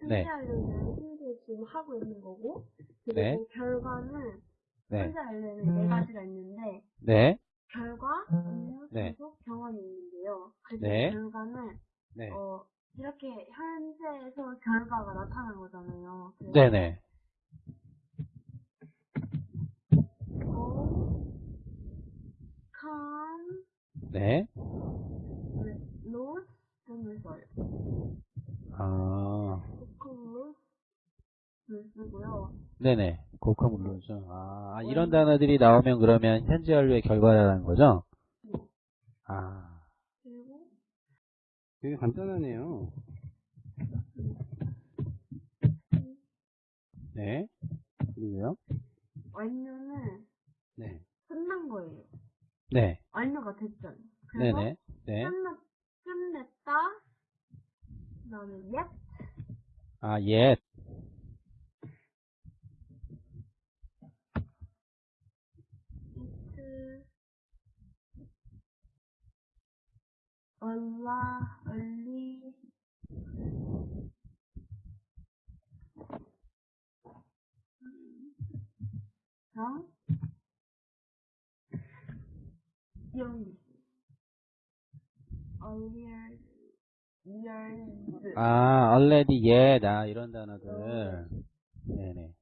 일단 네. 현재 현재 지금 하고 있는 거고 그리고 네. 결과는 네. 현재 알려는 네 가지가 있는데 네. 결과, 업무, 네. 계속, 경험이 있는데요. 그래서 네. 결과는 네. 어, 이렇게 현재에서 결과가 나타난 거잖아요. 네네. go, come, 네. lose 등을 써요. 아, 쓰고요. 네네. 고카 물론이죠. 아, 아, 이런 단어들이 나오면 그러면 현재 완료의 결과라는 거죠? 아, 그리고 되게 간단하네요. 네. 그리고요? 완료는 네. 끝난 거예요. 네. 완료가 됐잖아요. 그래서 네네. 네. 끝났, 끝냈다. 그 다음에 yet, 아, 예. it, 얼라, 얼리, 있어요. earlier, years. 아, already, yet, 아, 이런 단어들. 네네.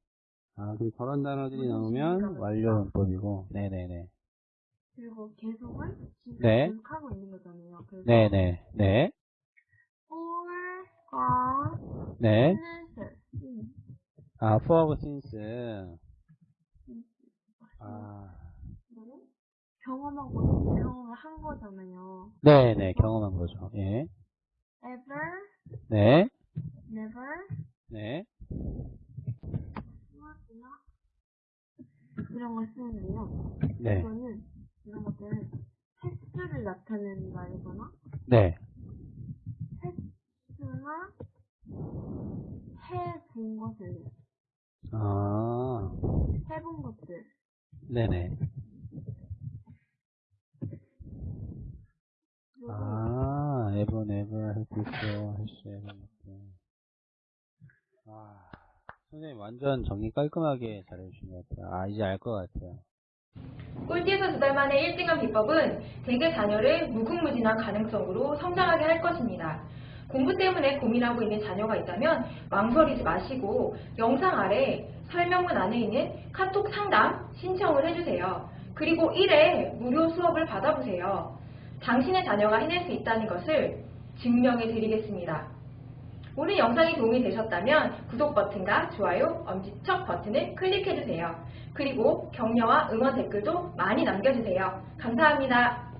아, 그럼 저런 단어들이 나오면 완료 문법이고. 네네네. 그리고 계속은 지금 네. 계속하고 있는 거잖아요. 그래서 네네. 네. for가 네. since 음, 아, for, since. 아, 경험하고 경험을 한 거잖아요. 네네. 경험한 거죠. 예. Ever, 네. never, 네. not, 이런 걸 쓰는데요. 네. 이거는 이런 것들은 횟수를 나타내는 말이거나 네. 횟수나 해본 것을 아, 해본 것들 네네. Ever. 아, 선생님 완전 정리 깔끔하게 잘해주신 것 같아요. 아, 이제 알 것 같아요. 꼴찌에서 두 달 만에 1등한 비법은 대개 자녀를 무궁무진한 가능성으로 성장하게 할 것입니다. 공부 때문에 고민하고 있는 자녀가 있다면 망설이지 마시고 영상 아래 설명문 안에 있는 카톡 상담 신청을 해주세요. 그리고 1회 무료 수업을 받아보세요. 당신의 자녀가 해낼 수 있다는 것을 증명해 드리겠습니다. 오늘 영상이 도움이 되셨다면 구독 버튼과 좋아요, 엄지척 버튼을 클릭해주세요. 그리고 격려와 응원 댓글도 많이 남겨주세요. 감사합니다.